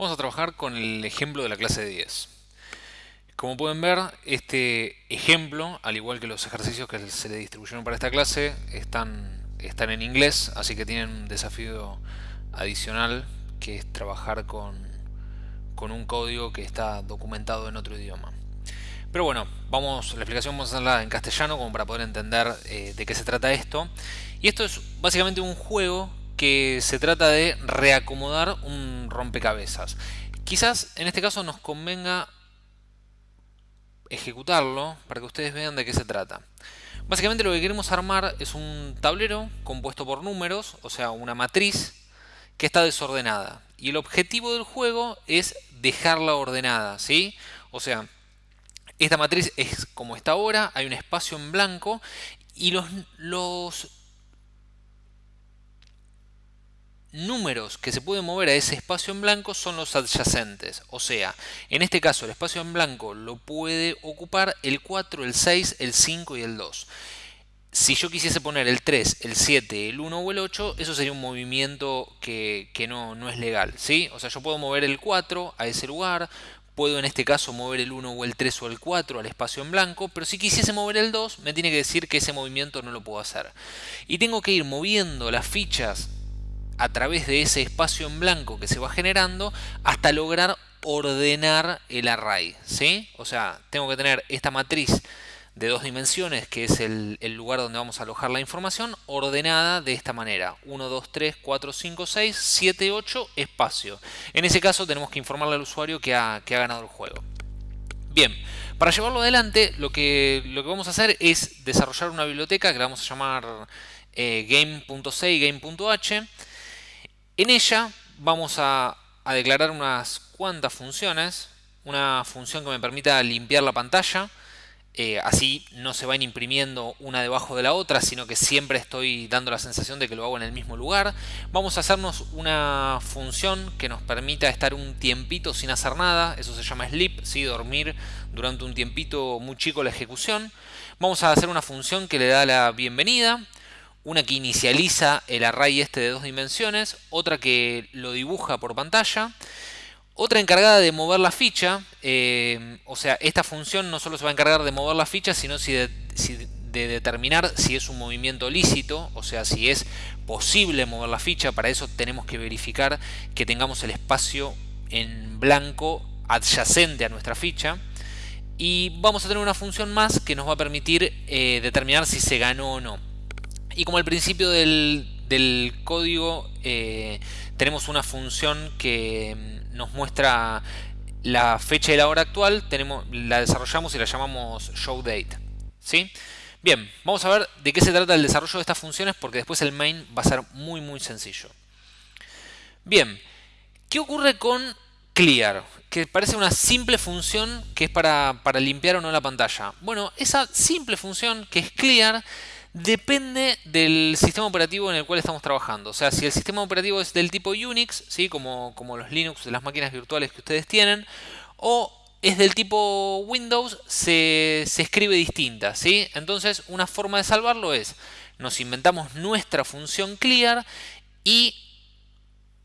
Vamos a trabajar con el ejemplo de la clase de 10. Como pueden ver, este ejemplo, al igual que los ejercicios que se le distribuyeron para esta clase, están, están en inglés, así que tienen un desafío adicional, que es trabajar con, con un código que está documentado en otro idioma. Pero bueno, vamos, la explicación vamos a hacerla en castellano como para poder entender eh, de qué se trata esto. Y esto es básicamente un juego que se trata de reacomodar un rompecabezas. Quizás en este caso nos convenga ejecutarlo para que ustedes vean de qué se trata. Básicamente lo que queremos armar es un tablero compuesto por números, o sea, una matriz que está desordenada. Y el objetivo del juego es dejarla ordenada, ¿sí? O sea, esta matriz es como está ahora, hay un espacio en blanco y los, los números que se pueden mover a ese espacio en blanco son los adyacentes. O sea, en este caso el espacio en blanco lo puede ocupar el 4, el 6, el 5 y el 2. Si yo quisiese poner el 3, el 7, el 1 o el 8, eso sería un movimiento que, no, no, es legal. ¿sí? O sea, yo puedo mover el 4 a ese lugar, puedo en este caso mover el 1 o el 3 o el 4 al espacio en blanco, pero si quisiese mover el 2, me tiene que decir que ese movimiento no lo puedo hacer. Y tengo que ir moviendo las fichas a través de ese espacio en blanco que se va generando hasta lograr ordenar el array. ¿sí? O sea, tengo que tener esta matriz de dos dimensiones, que es el, lugar donde vamos a alojar la información, ordenada de esta manera. 1, 2, 3, 4, 5, 6, 7, 8, espacio. En ese caso tenemos que informarle al usuario que ha, ganado el juego. Bien, para llevarlo adelante lo que, lo que vamos a hacer es desarrollar una biblioteca que la vamos a llamar eh, game.c y game.h en ella vamos a, declarar unas cuantas funciones. Una función que me permita limpiar la pantalla. Eh, así no se van imprimiendo una debajo de la otra, sino que siempre estoy dando la sensación de que lo hago en el mismo lugar. Vamos a hacernos una función que nos permita estar un tiempito sin hacer nada. Eso se llama sleep, ¿sí? dormir durante un tiempito muy chico la ejecución. Vamos a hacer una función que le da la bienvenida una que inicializa el array este de dos dimensiones, otra que lo dibuja por pantalla, otra encargada de mover la ficha, eh, o sea, esta función no solo se va a encargar de mover la ficha, sino si de, de determinar si es un movimiento lícito, o sea, si es posible mover la ficha, para eso tenemos que verificar que tengamos el espacio en blanco adyacente a nuestra ficha. Y vamos a tener una función más que nos va a permitir eh, determinar si se ganó o no. Y como al principio del, código eh, tenemos una función que mm, nos muestra la fecha y la hora actual, tenemos, la desarrollamos y la llamamos showDate. ¿sí? Bien, vamos a ver de qué se trata el desarrollo de estas funciones porque después el main va a ser muy muy sencillo. Bien, ¿qué ocurre con clear? Que parece una simple función que es para, para limpiar o no la pantalla. Bueno, esa simple función que es clear depende del sistema operativo en el cual estamos trabajando. O sea, si el sistema operativo es del tipo Unix, ¿sí? como, como los Linux de las máquinas virtuales que ustedes tienen, o es del tipo Windows, se, escribe distinta. ¿sí? Entonces, una forma de salvarlo es, nos inventamos nuestra función clear y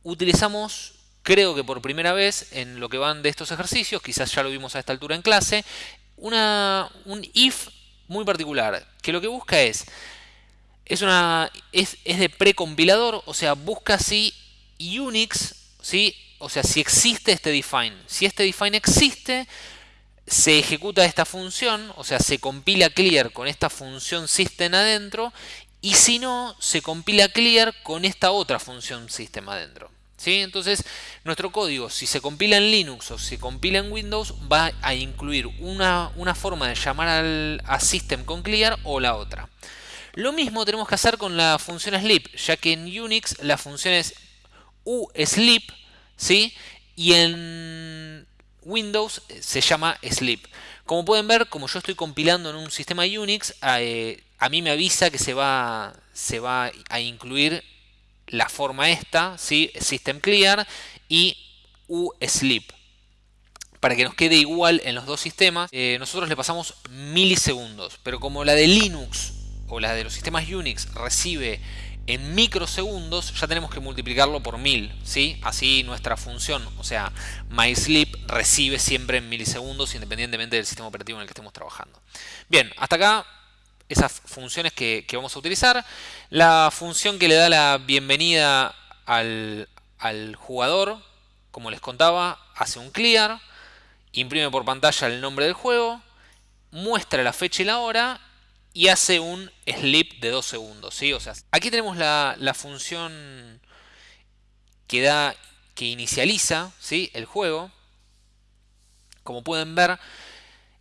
utilizamos creo que por primera vez en lo que van de estos ejercicios, quizás ya lo vimos a esta altura en clase, una, un if muy particular, que lo que busca es, es, una, es, es de precompilador, o sea, busca si Unix, ¿sí? o sea, si existe este define. Si este define existe, se ejecuta esta función, o sea, se compila clear con esta función system adentro, y si no, se compila clear con esta otra función system adentro. Entonces, nuestro código, si se compila en Linux o se compila en Windows, va a incluir una, forma de llamar al, a system con clear o la otra. Lo mismo tenemos que hacer con la función sleep, ya que en Unix la función es usleep, ¿sí? Y en Windows se llama sleep. Como pueden ver, como yo estoy compilando en un sistema Unix, eh, a mí me avisa que se va, se va a incluir la forma esta, ¿sí? System Clear y uSleep. Para que nos quede igual en los dos sistemas, eh, nosotros le pasamos milisegundos. Pero como la de Linux o la de los sistemas Unix recibe en microsegundos ya tenemos que multiplicarlo por 1000, ¿sí? Así nuestra función, o sea, MySleep recibe siempre en milisegundos independientemente del sistema operativo en el que estemos trabajando. Bien, hasta acá esas funciones que, vamos a utilizar. La función que le da la bienvenida al, jugador, como les contaba, hace un clear, imprime por pantalla el nombre del juego, muestra la fecha y la hora y hace un sleep de 2 segundos. ¿sí? O sea, aquí tenemos la, función que, da, que inicializa ¿sí? el juego. Como pueden ver,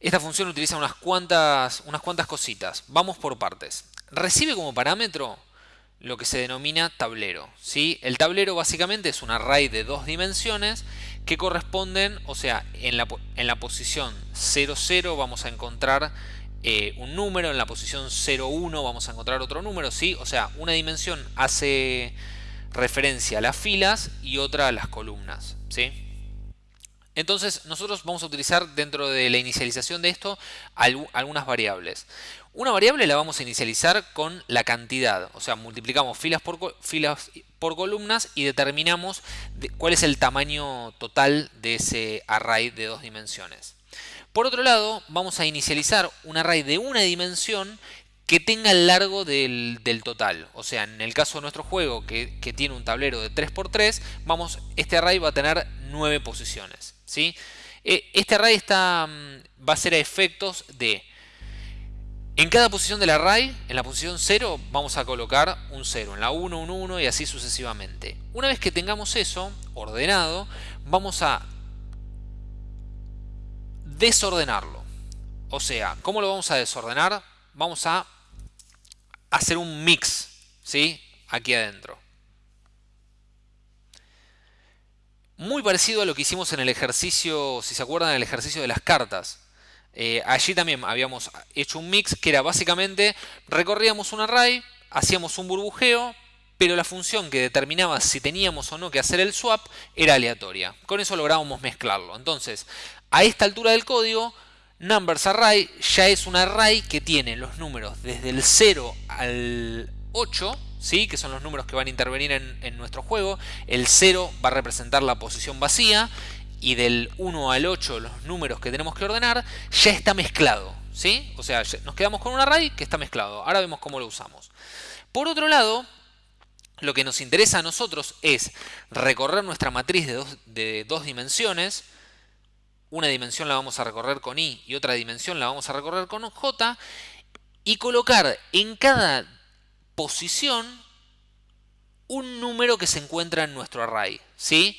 esta función utiliza unas cuantas, unas cuantas cositas. Vamos por partes. Recibe como parámetro lo que se denomina tablero. ¿sí? El tablero básicamente es un array de dos dimensiones que corresponden, o sea, en la, en la posición 0, 0 vamos a encontrar eh, un número, en la posición 0,1 vamos a encontrar otro número, ¿sí? O sea, una dimensión hace referencia a las filas y otra a las columnas, ¿sí? Entonces nosotros vamos a utilizar dentro de la inicialización de esto algunas variables. Una variable la vamos a inicializar con la cantidad, o sea, multiplicamos filas por, filas por columnas y determinamos cuál es el tamaño total de ese array de dos dimensiones. Por otro lado, vamos a inicializar un array de una dimensión que tenga el largo del, total. O sea, en el caso de nuestro juego, que, tiene un tablero de 3x3, vamos, este array va a tener 9 posiciones. ¿Sí? E, este array está, mm, va a ser a efectos de... En cada posición del array, en la posición 0, vamos a colocar un 0. En la 1, un 1 y así sucesivamente. Una vez que tengamos eso ordenado, vamos a desordenarlo. O sea, ¿cómo lo vamos a desordenar? Vamos a hacer un mix, ¿sí? Aquí adentro. Muy parecido a lo que hicimos en el ejercicio, si se acuerdan, en el ejercicio de las cartas. Eh, allí también habíamos hecho un mix que era básicamente recorríamos un array, hacíamos un burbujeo, pero la función que determinaba si teníamos o no que hacer el swap era aleatoria. Con eso lográbamos mezclarlo. Entonces, a esta altura del código, numbers array ya es un array que tiene los números desde el 0 al 8, ¿sí? que son los números que van a intervenir en, nuestro juego. El 0 va a representar la posición vacía y del 1 al 8 los números que tenemos que ordenar ya está mezclado. ¿sí? O sea, nos quedamos con un array que está mezclado. Ahora vemos cómo lo usamos. Por otro lado, lo que nos interesa a nosotros es recorrer nuestra matriz de de dos dimensiones una dimensión la vamos a recorrer con i y otra dimensión la vamos a recorrer con j, y colocar en cada posición un número que se encuentra en nuestro array. ¿sí?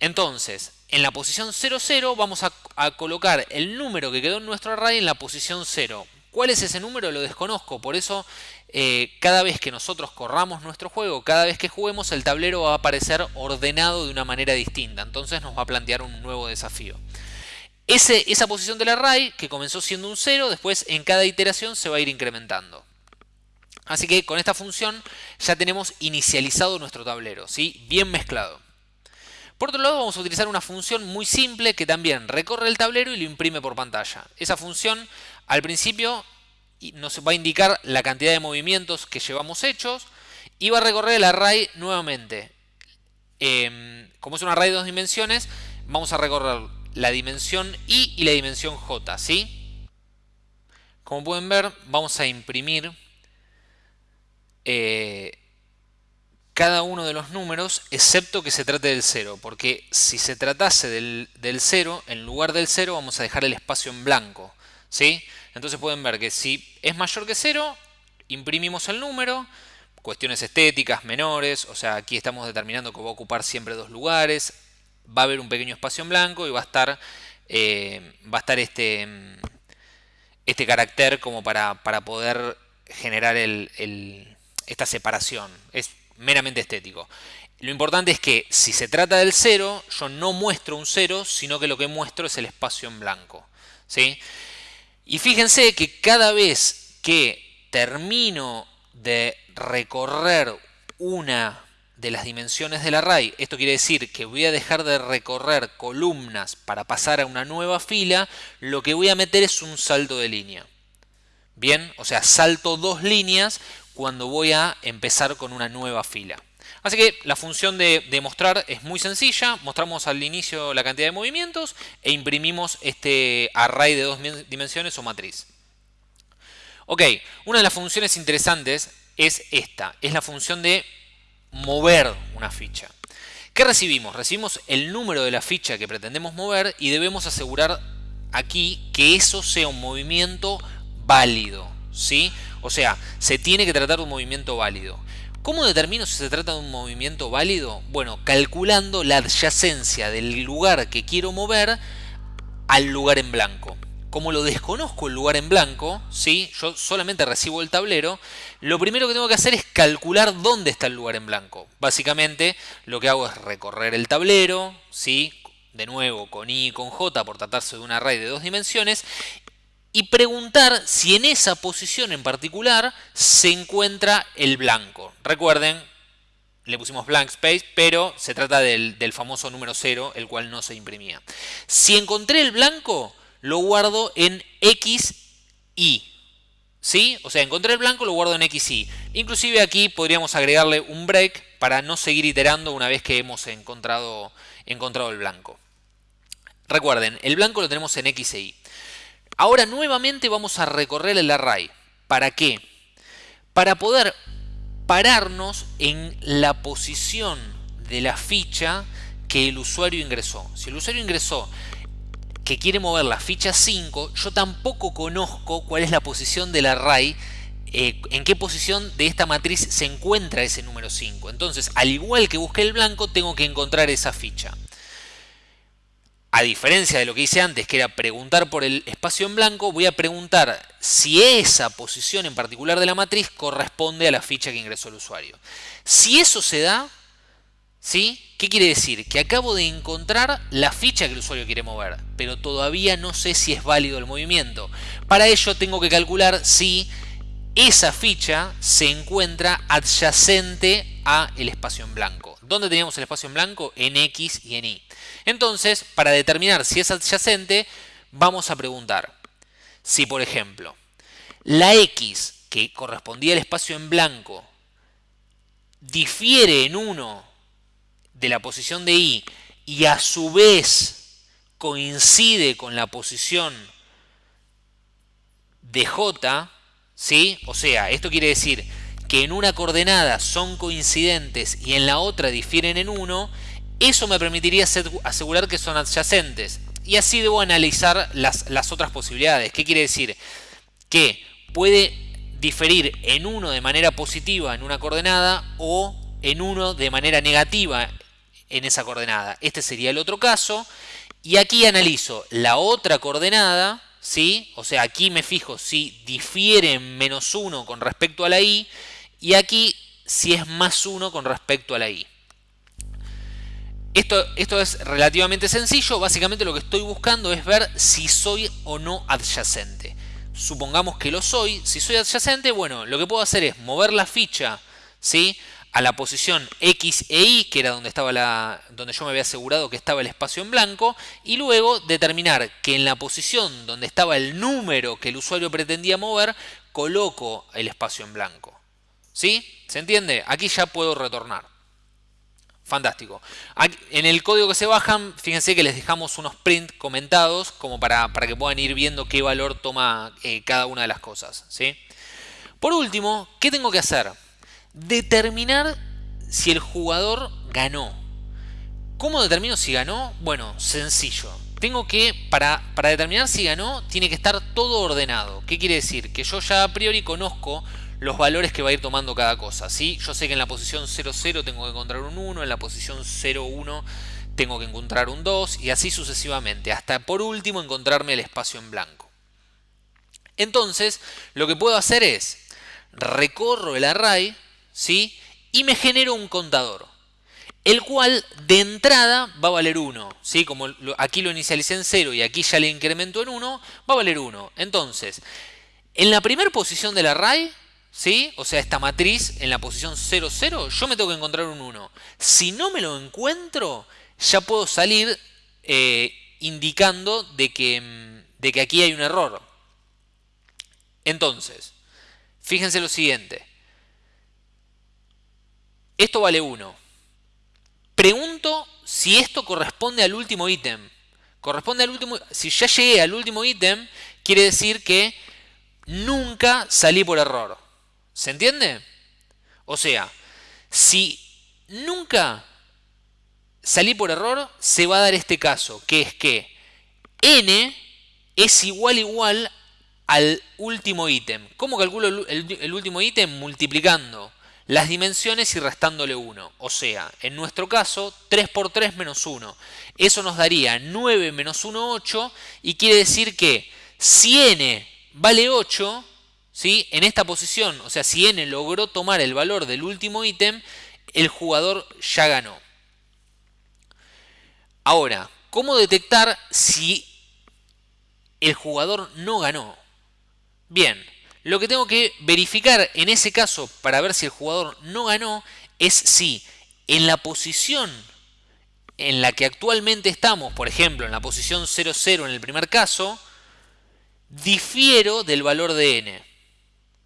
Entonces, en la posición 00 vamos a, a, colocar el número que quedó en nuestro array en la posición 0. ¿Cuál es ese número? Lo desconozco, por eso eh, cada vez que nosotros corramos nuestro juego, cada vez que juguemos, el tablero va a aparecer ordenado de una manera distinta. Entonces nos va a plantear un nuevo desafío. Ese, esa posición del array, que comenzó siendo un 0, después en cada iteración se va a ir incrementando. Así que con esta función ya tenemos inicializado nuestro tablero, ¿sí? bien mezclado. Por otro lado vamos a utilizar una función muy simple que también recorre el tablero y lo imprime por pantalla. Esa función al principio nos va a indicar la cantidad de movimientos que llevamos hechos y va a recorrer el array nuevamente. Em, como es un array de dos dimensiones, vamos a recorrer la dimensión i y la dimensión j, ¿sí? Como pueden ver, vamos a imprimir eh, cada uno de los números, excepto que se trate del 0, porque si se tratase del, del 0, en lugar del 0 vamos a dejar el espacio en blanco, ¿sí? Entonces pueden ver que si es mayor que 0, imprimimos el número, cuestiones estéticas menores, o sea, aquí estamos determinando que va a ocupar siempre dos lugares, va a haber un pequeño espacio en blanco y va a estar, eh, va a estar este, este carácter como para, poder generar esta separación. Es meramente estético. Lo importante es que si se trata del 0, yo no muestro un 0, sino que lo que muestro es el espacio en blanco. ¿sí? Y fíjense que cada vez que termino de recorrer una de las dimensiones del array, esto quiere decir que voy a dejar de recorrer columnas para pasar a una nueva fila, lo que voy a meter es un salto de línea. Bien, o sea, salto dos líneas cuando voy a empezar con una nueva fila. Así que la función de, mostrar es muy sencilla. Mostramos al inicio la cantidad de movimientos e imprimimos este array de dos dimensiones o matriz. Ok, una de las funciones interesantes es esta. Es la función de mover una ficha. ¿Qué recibimos? Recibimos el número de la ficha que pretendemos mover y debemos asegurar aquí que eso sea un movimiento válido. ¿Sí? O sea, se tiene que tratar de un movimiento válido. ¿Cómo determino si se trata de un movimiento válido? Bueno, calculando la adyacencia del lugar que quiero mover al lugar en blanco. Como lo desconozco el lugar en blanco, ¿sí? yo solamente recibo el tablero, lo primero que tengo que hacer es calcular dónde está el lugar en blanco. Básicamente lo que hago es recorrer el tablero, ¿sí? de nuevo con i y con j por tratarse de un array de dos dimensiones, y preguntar si en esa posición en particular se encuentra el blanco. Recuerden, le pusimos blank space, pero se trata del, famoso número 0, el cual no se imprimía. Si encontré el blanco, lo guardo en XY. ¿Sí? O sea, encontré el blanco, lo guardo en XY. Inclusive aquí podríamos agregarle un break para no seguir iterando una vez que hemos encontrado, encontrado el blanco. Recuerden, el blanco lo tenemos en X e. Ahora nuevamente vamos a recorrer el array. ¿Para qué? Para poder pararnos en la posición de la ficha que el usuario ingresó. Si el usuario ingresó que quiere mover la ficha 5, yo tampoco conozco cuál es la posición del array, eh, en qué posición de esta matriz se encuentra ese número 5. Entonces, al igual que busqué el blanco, tengo que encontrar esa ficha. A diferencia de lo que hice antes, que era preguntar por el espacio en blanco, voy a preguntar si esa posición en particular de la matriz corresponde a la ficha que ingresó el usuario. Si eso se da, ¿sí? ¿qué quiere decir? Que acabo de encontrar la ficha que el usuario quiere mover, pero todavía no sé si es válido el movimiento. Para ello tengo que calcular si esa ficha se encuentra adyacente a el espacio en blanco. ¿Dónde teníamos el espacio en blanco? En X y en Y. Entonces, para determinar si es adyacente, vamos a preguntar si, por ejemplo, la X que correspondía al espacio en blanco difiere en 1 de la posición de Y y a su vez coincide con la posición de J, ¿sí? O sea, esto quiere decir que en una coordenada son coincidentes y en la otra difieren en 1, eso me permitiría asegurar que son adyacentes. Y así debo analizar las, otras posibilidades. ¿Qué quiere decir? Que puede diferir en uno de manera positiva en una coordenada o en uno de manera negativa en esa coordenada. Este sería el otro caso. Y aquí analizo la otra coordenada, ¿sí? O sea, aquí me fijo si difiere en menos 1 con respecto a la y, y aquí si es más 1 con respecto a la y. Esto, es relativamente sencillo, básicamente lo que estoy buscando es ver si soy o no adyacente. Supongamos que lo soy, si soy adyacente, bueno, lo que puedo hacer es mover la ficha ¿sí? a la posición X e Y, que era donde, estaba la, donde yo me había asegurado que estaba el espacio en blanco, y luego determinar que en la posición donde estaba el número que el usuario pretendía mover, coloco el espacio en blanco. ¿Sí? ¿Se entiende? Aquí ya puedo retornar. Fantástico. En el código que se bajan, fíjense que les dejamos unos print comentados como para, para que puedan ir viendo qué valor toma eh, cada una de las cosas. ¿sí? Por último, ¿qué tengo que hacer? Determinar si el jugador ganó. ¿Cómo determino si ganó? Bueno, sencillo. Tengo que, para, para determinar si ganó, tiene que estar todo ordenado. ¿Qué quiere decir? Que yo ya a priori conozco los valores que va a ir tomando cada cosa. ¿sí? Yo sé que en la posición 00 tengo que encontrar un 1, en la posición 01 tengo que encontrar un 2 y así sucesivamente, hasta por último encontrarme el espacio en blanco. Entonces, lo que puedo hacer es, recorro el array ¿sí? y me genero un contador, el cual de entrada va a valer 1. ¿sí? Como aquí lo inicialicé en 0 y aquí ya le incremento en 1, va a valer 1. Entonces, en la primera posición del array ¿Sí? O sea, esta matriz en la posición 0, 0, yo me tengo que encontrar un 1. Si no me lo encuentro, ya puedo salir eh, indicando de que, mm, de que aquí hay un error. Entonces, fíjense lo siguiente. esto vale 1. Pregunto si esto corresponde al último ítem. Corresponde al último. Si ya llegué al último ítem, quiere decir que nunca salí por error. ¿Se entiende? O sea, si nunca salí por error, se va a dar este caso, que es que n es igual igual al último ítem. ¿Cómo calculo el, último ítem? Multiplicando las dimensiones y restándole 1. O sea, en nuestro caso, 3 por 3 menos 1. Eso nos daría 9 menos 1, 8. Y quiere decir que si n vale 8, ¿sí? en esta posición, o sea, si n logró tomar el valor del último ítem, el jugador ya ganó. Ahora, ¿cómo detectar si el jugador no ganó? Bien, lo que tengo que verificar en ese caso para ver si el jugador no ganó es si en la posición en la que actualmente estamos, por ejemplo, en la posición 0,0 en el primer caso, difiero del valor de n.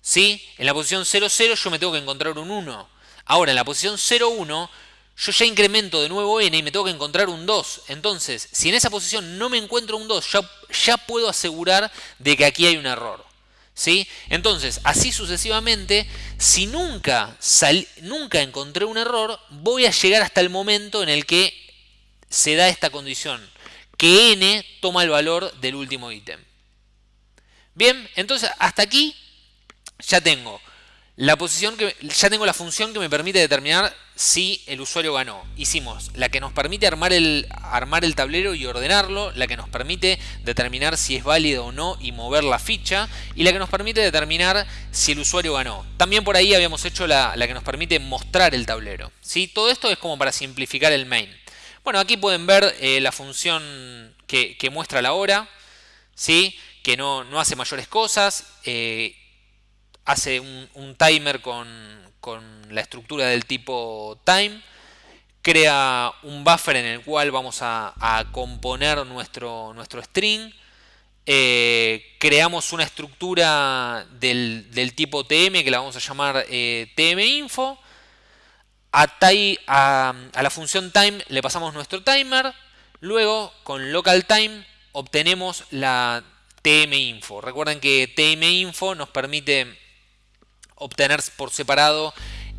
¿Sí? En la posición 0,0 yo me tengo que encontrar un 1. Ahora, en la posición 0,1 yo ya incremento de nuevo n y me tengo que encontrar un 2. Entonces, si en esa posición no me encuentro un 2, ya, ya puedo asegurar de que aquí hay un error. ¿Sí? Entonces, así sucesivamente, si nunca, nunca encontré un error, voy a llegar hasta el momento en el que se da esta condición, que n toma el valor del último ítem. Bien, entonces hasta aquí ya tengo la posición que ya tengo la función que me permite determinar si el usuario ganó. Hicimos la que nos permite armar el, armar el tablero y ordenarlo, la que nos permite determinar si es válido o no y mover la ficha, y la que nos permite determinar si el usuario ganó. También por ahí habíamos hecho la, que nos permite mostrar el tablero. ¿sí? Todo esto es como para simplificar el main. Bueno, aquí pueden ver eh, la función que, muestra la hora, ¿sí? que no, no hace mayores cosas. Eh, hace un, timer con, la estructura del tipo time, crea un buffer en el cual vamos a, componer nuestro, nuestro string, eh, creamos una estructura del, tipo tm que la vamos a llamar eh, tminfo, a, a, a la función time le pasamos nuestro timer, luego con local time obtenemos la tminfo. Recuerden que tminfo nos permite obtener por separado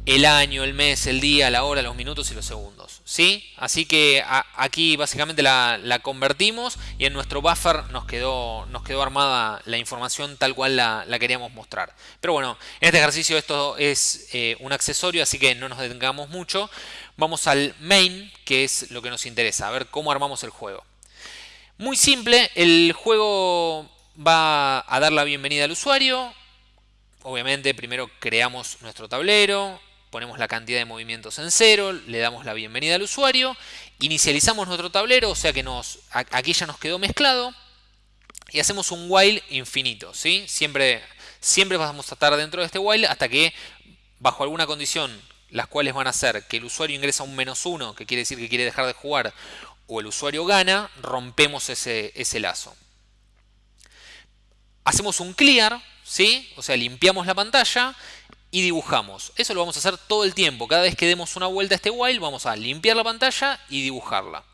el año, el mes, el día, la hora, los minutos y los segundos. ¿sí? Así que aquí básicamente la, convertimos y en nuestro buffer nos quedó, nos quedó armada la información tal cual la, queríamos mostrar. Pero bueno, en este ejercicio esto es eh, un accesorio, así que no nos detengamos mucho. Vamos al main, que es lo que nos interesa, a ver cómo armamos el juego. Muy simple, el juego va a dar la bienvenida al usuario, obviamente primero creamos nuestro tablero, ponemos la cantidad de movimientos en cero, le damos la bienvenida al usuario, inicializamos nuestro tablero, o sea que nos, aquí ya nos quedó mezclado, y hacemos un while infinito. ¿sí? Siempre, siempre vamos a estar dentro de este while hasta que bajo alguna condición, las cuales van a ser que el usuario ingresa un menos uno, que quiere decir que quiere dejar de jugar, o el usuario gana, rompemos ese, ese lazo. Hacemos un clear, ¿sí? O sea, limpiamos la pantalla y dibujamos. Eso lo vamos a hacer todo el tiempo. Cada vez que demos una vuelta a este while, vamos a limpiar la pantalla y dibujarla.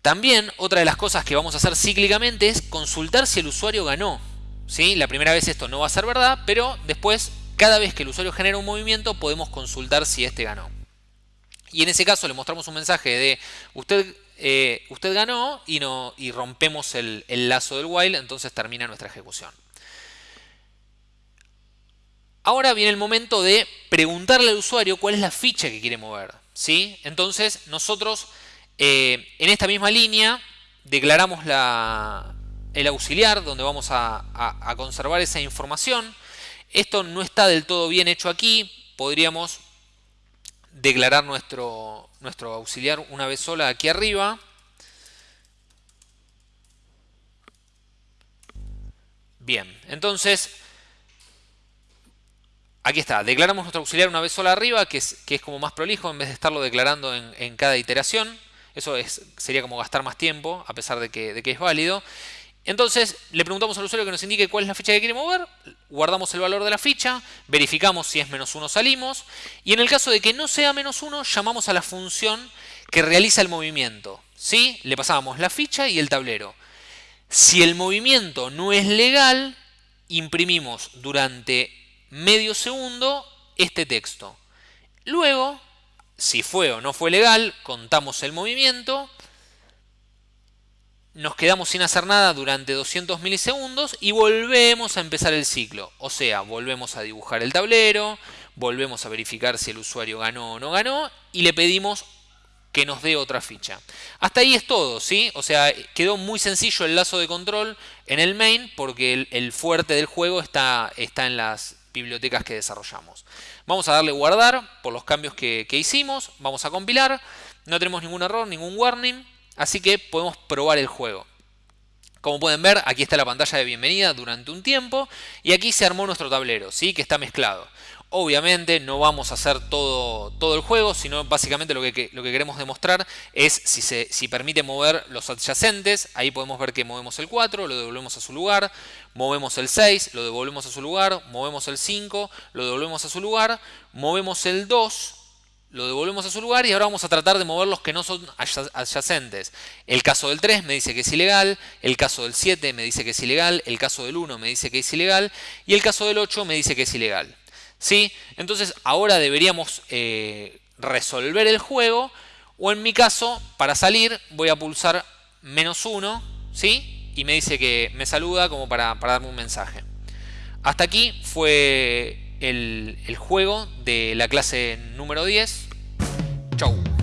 También otra de las cosas que vamos a hacer cíclicamente es consultar si el usuario ganó. ¿sí? La primera vez esto no va a ser verdad, pero después, cada vez que el usuario genera un movimiento, podemos consultar si este ganó. Y en ese caso le mostramos un mensaje de usted eh, usted ganó y, rompemos el, lazo del while, entonces termina nuestra ejecución. Ahora viene el momento de preguntarle al usuario cuál es la ficha que quiere mover. ¿sí? Entonces nosotros eh, en esta misma línea declaramos la, el auxiliar donde vamos a, conservar esa información. Esto no está del todo bien hecho aquí. Podríamos declarar nuestro, nuestro auxiliar una vez sola aquí arriba. Bien, entonces, aquí está, declaramos nuestro auxiliar una vez sola arriba, que es, que es como más prolijo en vez de estarlo declarando en, cada iteración. Eso es, sería como gastar más tiempo, a pesar de que, de que es válido. Entonces le preguntamos al usuario que nos indique cuál es la ficha que quiere mover, guardamos el valor de la ficha, verificamos si es menos 1 salimos y en el caso de que no sea menos 1 llamamos a la función que realiza el movimiento. ¿sí? Le pasábamos la ficha y el tablero. Si el movimiento no es legal, imprimimos durante medio segundo este texto. Luego, si fue o no fue legal, contamos el movimiento nos quedamos sin hacer nada durante 200 milisegundos y volvemos a empezar el ciclo. O sea, volvemos a dibujar el tablero, volvemos a verificar si el usuario ganó o no ganó y le pedimos que nos dé otra ficha. Hasta ahí es todo, ¿sí? O sea, quedó muy sencillo el lazo de control en el main porque el, fuerte del juego está, está, en las bibliotecas que desarrollamos. Vamos a darle guardar por los cambios que, que hicimos, vamos a compilar, no tenemos ningún error, ningún warning, Así que podemos probar el juego. Como pueden ver, aquí está la pantalla de bienvenida durante un tiempo y aquí se armó nuestro tablero, ¿sí? que está mezclado. Obviamente no vamos a hacer todo, todo el juego, sino básicamente lo que, lo que queremos demostrar es si, se, si permite mover los adyacentes. Ahí podemos ver que movemos el 4, lo devolvemos a su lugar, movemos el 6, lo devolvemos a su lugar, movemos el 5, lo devolvemos a su lugar, movemos el 2, lo devolvemos a su lugar y ahora vamos a tratar de mover los que no son adyacentes. El caso del 3 me dice que es ilegal, el caso del 7 me dice que es ilegal, el caso del 1 me dice que es ilegal y el caso del 8 me dice que es ilegal. ¿Sí? Entonces ahora deberíamos eh, resolver el juego o en mi caso, para salir, voy a pulsar menos 1 ¿sí? y me dice que me saluda como para, para darme un mensaje. Hasta aquí fue el, el juego de la clase número 10. Chau.